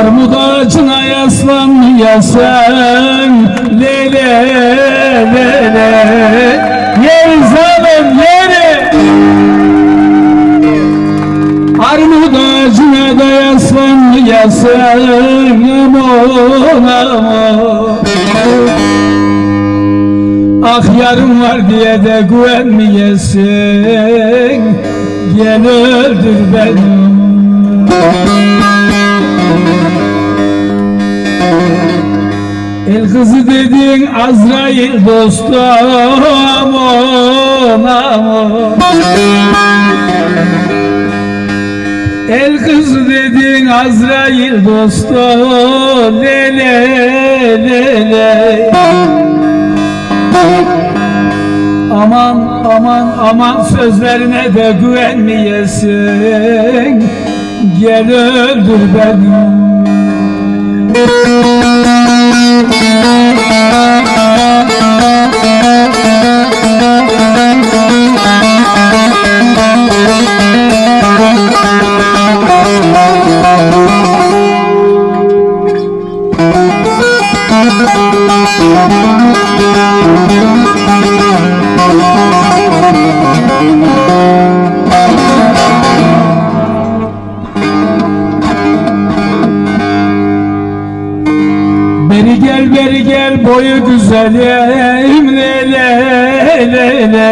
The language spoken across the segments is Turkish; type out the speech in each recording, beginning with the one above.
Armut ağacına yaslanmayasın Lele lele Yer zalim yeri Armut ağacına da yaslanmayasın Aman aman Ah yarım var diye de güvenmeyesin. Gel öldür beni. El kızı dediğin Azrail dostum aman El kızı dediğin Azrail dostum lele lele Aman aman aman sözlerine de güvenmeyesin. Gel öldür beni Beri gel beri gel boyu güzelim le le le le.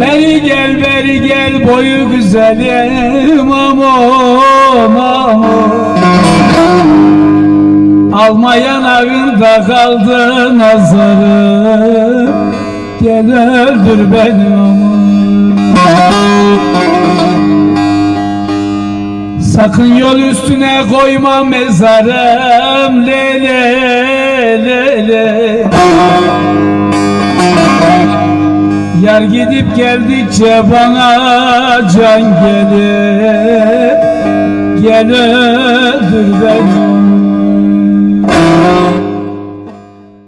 Beri gel beri gel boyu güzelim aman aman Almayan avında kaldı nazarım. Gel öldür beni Sakın yol üstüne koyma mezarım. Le le le le. Yar gidip geldikçe bana can gelir. Gel öldür beni